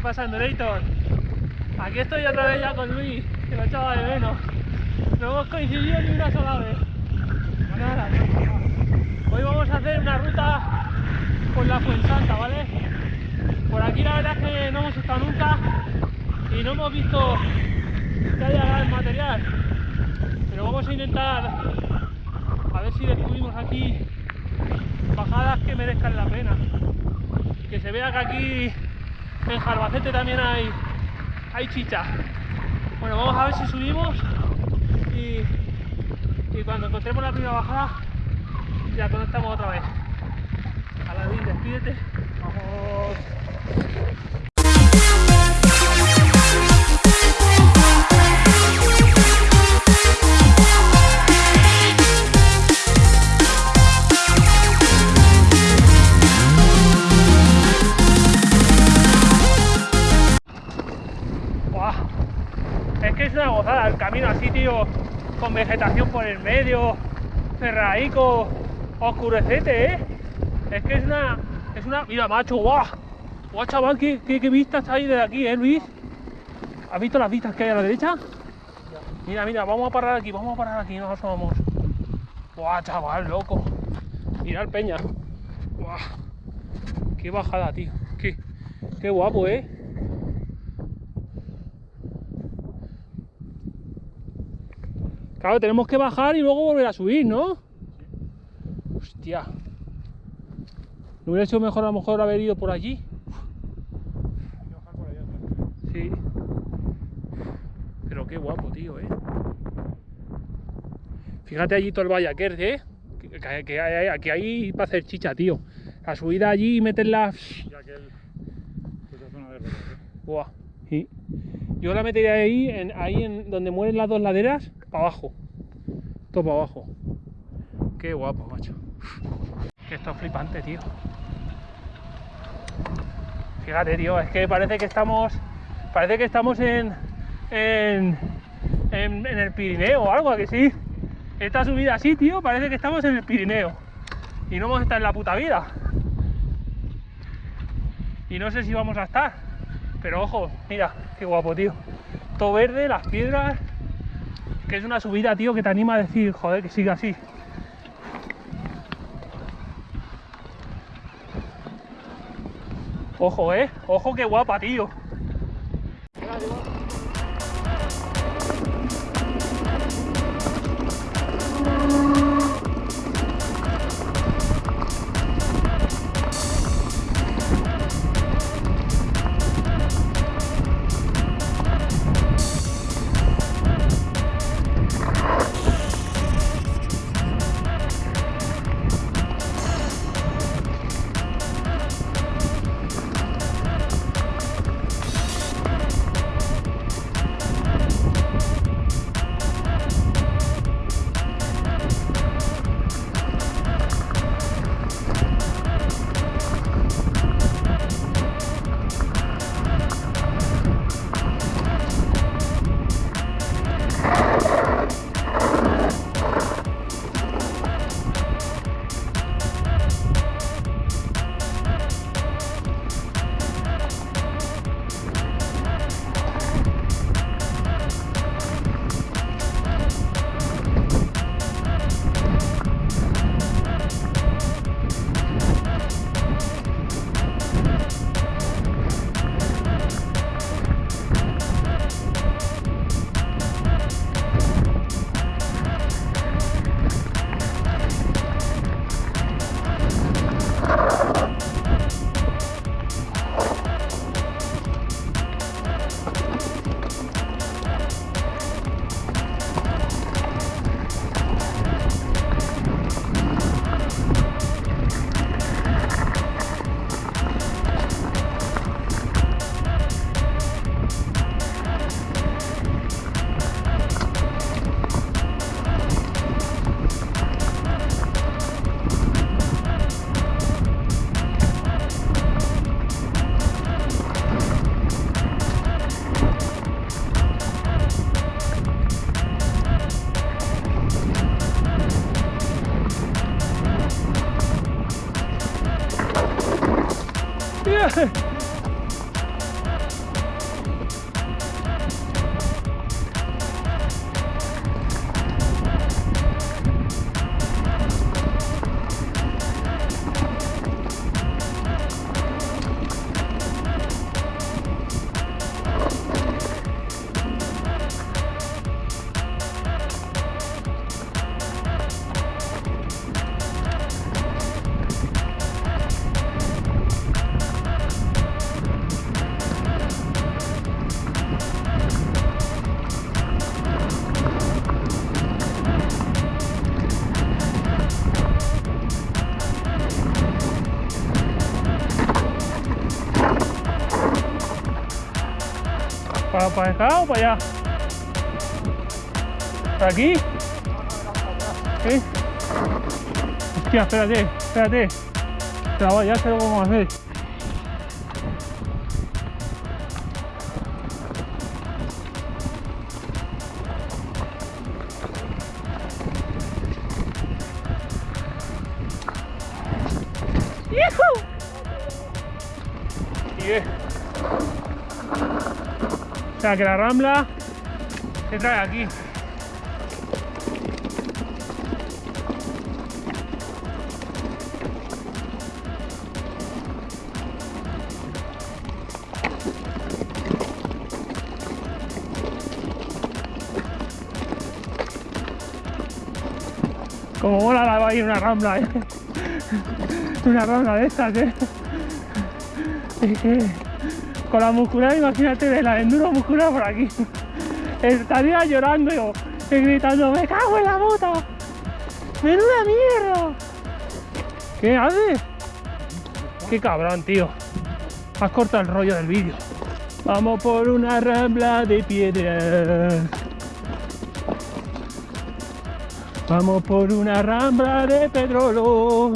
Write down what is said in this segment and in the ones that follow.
¿Qué pasa? Aquí estoy otra vez ya con Luis, que lo echaba de menos. No hemos coincidido ni una sola vez. Hoy vamos a hacer una ruta por la Fuensanta, ¿vale? Por aquí la verdad es que no hemos estado nunca y no hemos visto que haya gran material. Pero vamos a intentar a ver si descubrimos aquí bajadas que merezcan la pena. Que se vea que aquí en Jarbacete también hay, hay chicha. Bueno, vamos a ver si subimos y, y cuando encontremos la primera bajada ya conectamos otra vez. Aladín, despídete. Vamos. Medio, cerraico, oscurecete, ¿eh? Es que es una, es una, mira, macho, guau, guau, chaval, qué, qué, qué vistas hay desde aquí, ¿eh, Luis? ¿Has visto las vistas que hay a la derecha? Mira, mira, vamos a parar aquí, vamos a parar aquí, nos asomamos. Guau, chaval, loco. Mira peña. Guau. Qué bajada, tío. Qué, qué guapo, ¿eh? Claro, tenemos que bajar y luego volver a subir, ¿no? Hostia. ¿No hubiera sido mejor a lo mejor haber ido por allí? Sí. Pero qué guapo, tío, ¿eh? Fíjate allí todo el Vallaquer, ¿eh? Que, que- que hay, aquí hay para hacer chicha, tío. La subida allí y meterla... Verde. ¿eh? Buah. Sí. Yo la metería ahí, en, ahí en donde mueren las dos laderas, para abajo. Todo para abajo. Qué guapo, macho. Que esto es flipante, tío. Fíjate, tío, es que parece que estamos. Parece que estamos en. en. en, el Pirineo o algo, ¿a que sí. Esta subida así, tío, parece que estamos en el Pirineo. Y no hemos estado en la puta vida. Y no sé si vamos a estar. Pero ojo, mira, qué guapo, tío. Todo verde, las piedras. Que es una subida, tío, que te anima a decir, joder, que siga así. Ojo, eh. Ojo, qué guapa, tío. ¿Para, acá o para allá? ¿Para aquí? ¿Eh? Hostia, espérate, espérate. Ya sé lo vamos a hacer. Que la rambla se trae aquí. Como mola la va a ir una rambla, ¿eh? Una rambla de estas, ¿eh? Con la muscular, imagínate, de la enduro muscular por aquí. Estaría llorando yo, y gritando, ¡me cago en la puta! ¡Menuda mierda! ¿Qué haces? ¡Qué cabrón, tío! Has cortado el rollo del vídeo. Vamos por una rambla de piedras. Vamos por una rambla de petróleo.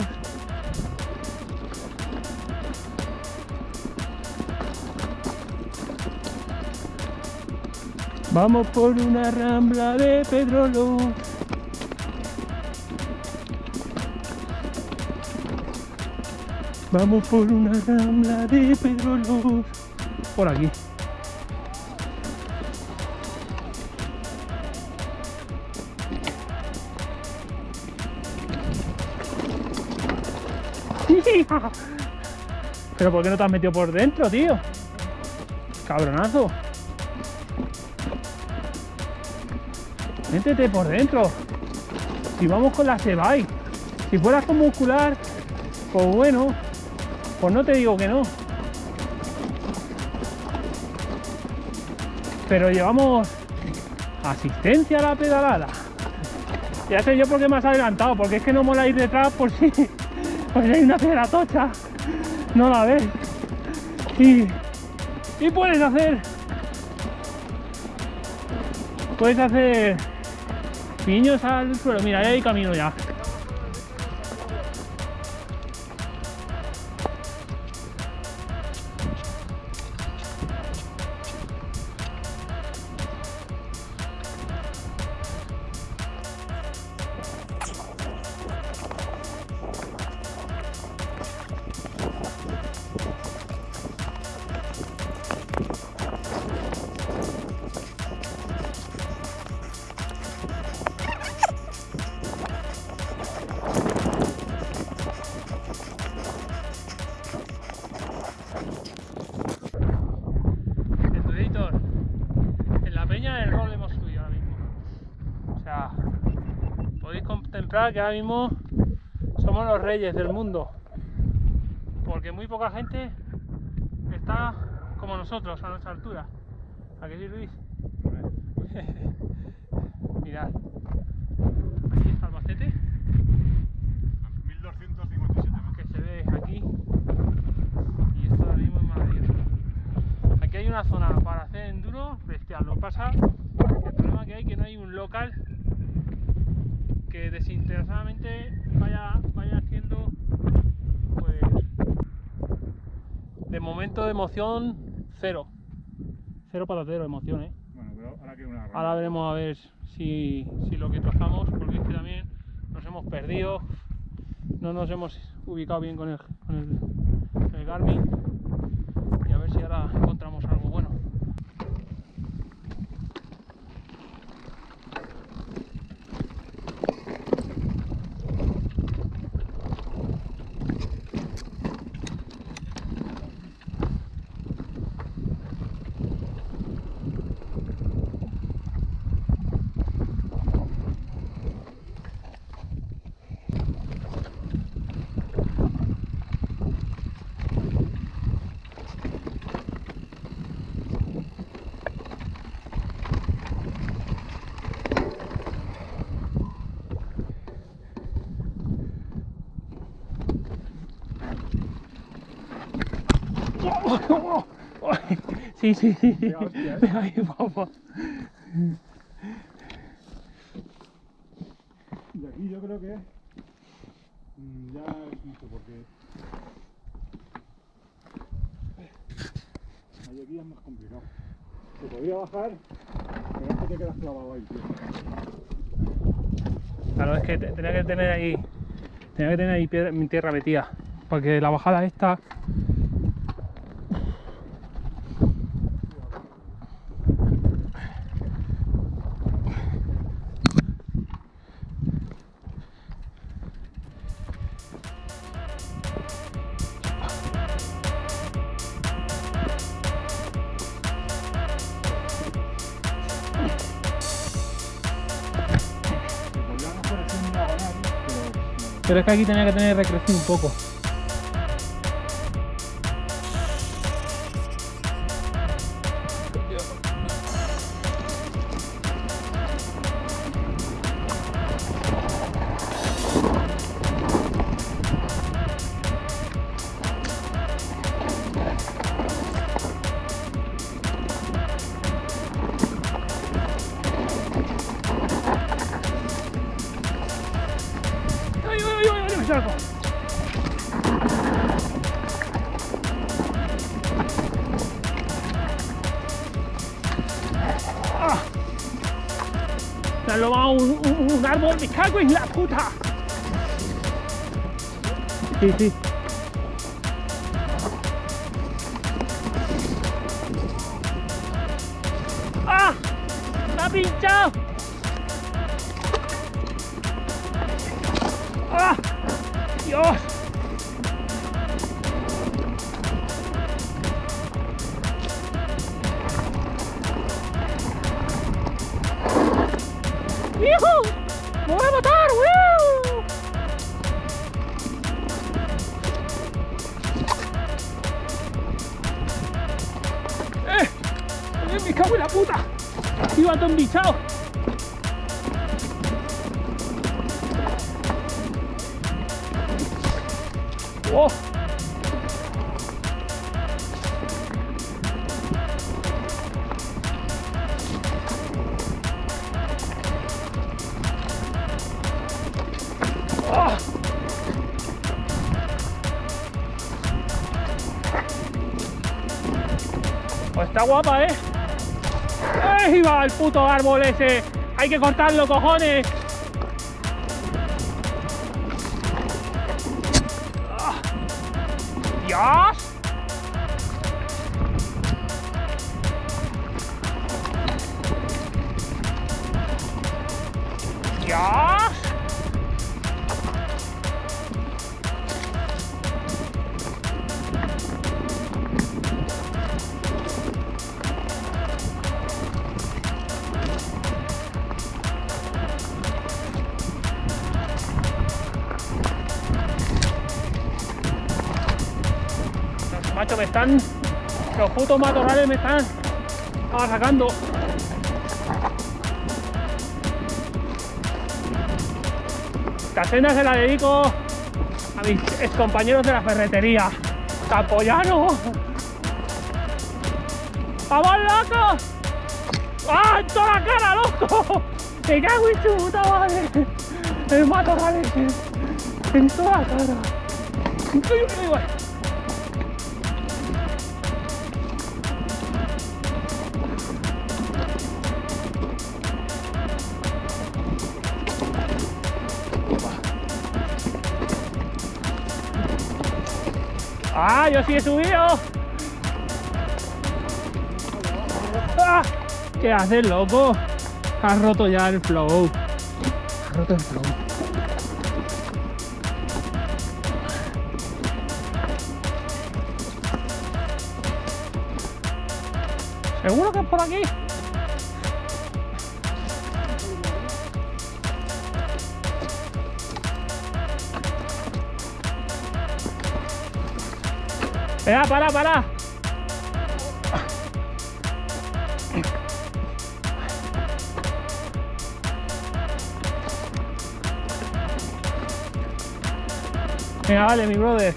Vamos por una rambla de petróleo. Vamos por una rambla de petróleo. Por aquí. Pero ¿por qué no te has metido por dentro, tío? Cabronazo. Métete por dentro. Si vamos con la Sebay. Si fueras con muscular, pues bueno, pues no te digo que no. Pero llevamos asistencia a la pedalada. Ya sé yo por qué me adelantado, porque es que no mola ir detrás por si, si hay una piedra tocha. No la ves. Y, y puedes hacer. Puedes hacer piños al suelo. Mira, ahí hay camino ya. Que ahora mismo somos los reyes del mundo. Porque muy poca gente está como nosotros a nuestra altura. ¿A qué sí? Mirad. Aquí está Albacete, 1257 metros. que se ve aquí. Y esto ahora mismo es maravilloso. Aquí hay una zona para hacer enduro bestial. Lo que pasa que el problema que hay es que no hay un local que desinteresadamente vaya, vaya haciendo pues de momento de emoción cero. Cero patatero emoción, eh. Bueno, pero ahora que una rambla. Ahora veremos a ver si, si lo que trazamos, porque es que también nos hemos perdido, no nos hemos ubicado bien con el, con el, el Garmin y a ver si ahora Sí, sí, sí. sí. Ahí vamos. Y aquí yo creo que mm, ya es mucho porque ahí aquí es más complicado. Se podría bajar, pero es te quedas clavado ahí, tío. Claro, es que tenía que tener ahí. Tenía que tener ahí piedra, mi tierra metida. Porque la bajada esta pero es que aquí tenía que tener recrecido un poco. Un, un árbol, me cago en la puta. Sí, sí. ¡Ah! ¡Me ha pinchado! ¡Ah! ¡Dios! ¡Hijo! ¡Me voy a puto árbol ese! ¡Hay que cortarlo, cojones! ¡Ah! ¡Dios! ¡Dios! Los putos matorrales me están sacando. Esta cena se la dedico a mis compañeros de la ferretería. ¡Campoyano! ¡Vamos, loco! ¡Ah, en toda la cara, loco! ¡Me cago en su puta madre! El matorral ese. En toda la cara. ¡Uy, uy, ¡Ah, yo sí he subido! ¡Ah! ¿Qué haces, loco? Has roto ya el flow. Has roto el flow. ¿Seguro que es por aquí? Venga, para, para. Venga, vale, mi brother.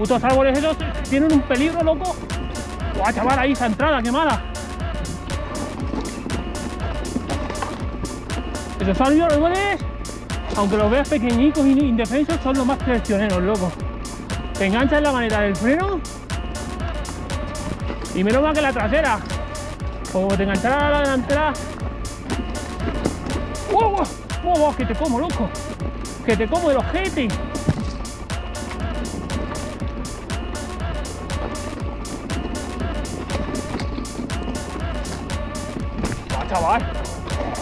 putos árboles esos tienen un peligro, loco. Guau, chaval, ahí esa entrada, qué mala. Esos árboles, aunque los veas pequeñicos y indefensos, son los más traicioneros, loco. Te enganchan la maneta del freno y menos mal que la trasera. Como te enganchara la delantera. ¡Wow, wow! ¡Wow, wow! ¡Que te como, loco! ¡Que te como el ojete! ¡Ah, chaval!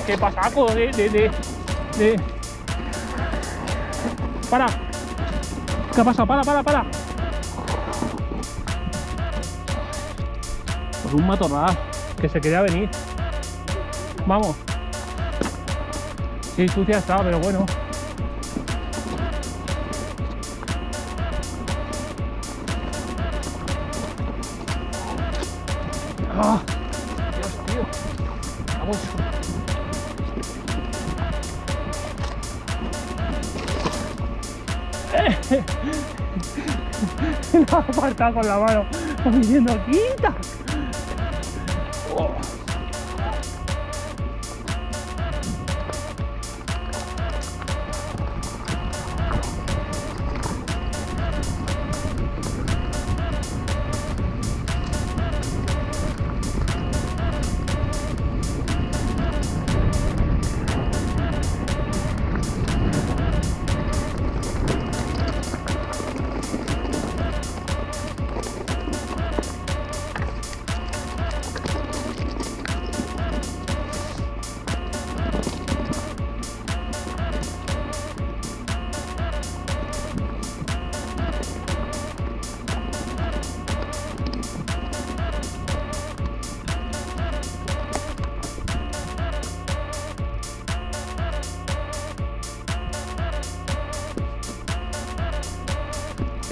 ¡Qué pasaco de, de, de... ¡Para! ¿Qué ha pasado? ¡Para, para, para! Pues un matorral que se quería venir. Vamos. Sí, sucia está, pero bueno. ¡Ah! Dios, tío. Vamos. Lo ha apartado con la mano, como diciendo, quita.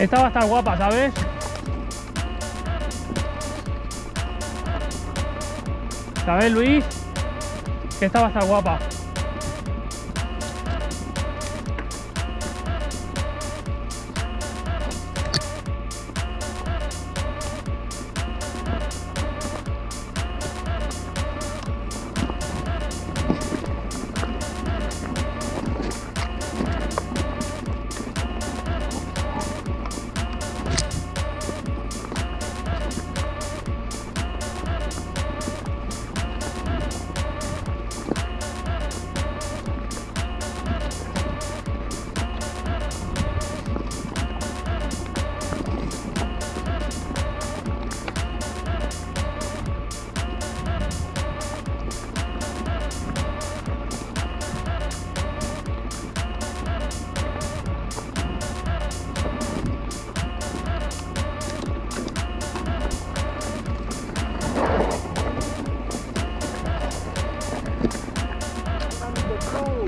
Esta va a estar guapa, ¿sabes? ¿Sabes, Luis? Que esta va a estar guapa.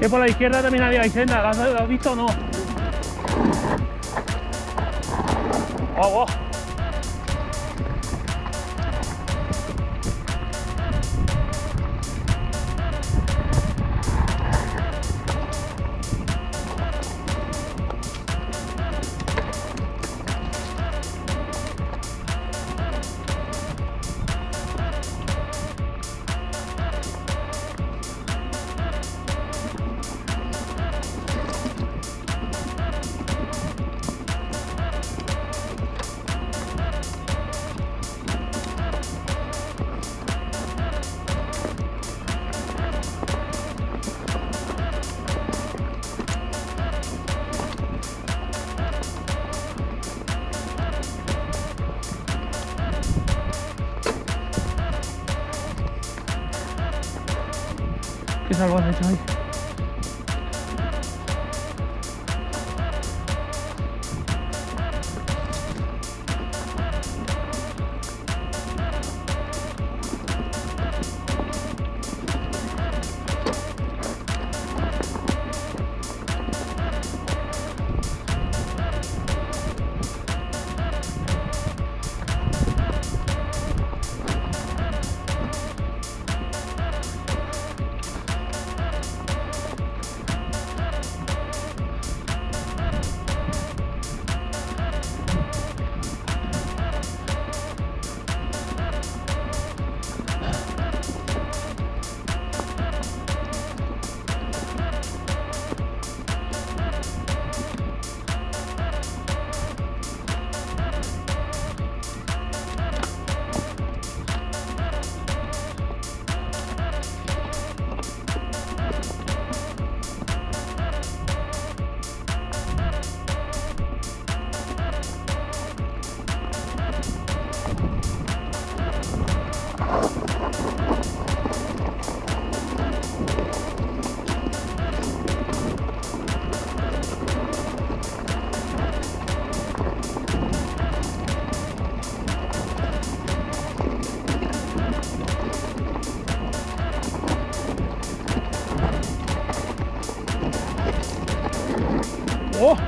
Por la izquierda también había senda, ¿la has, la has visto o no? Oh, oh. Qué salvaje hecho ahí. ¡Oh!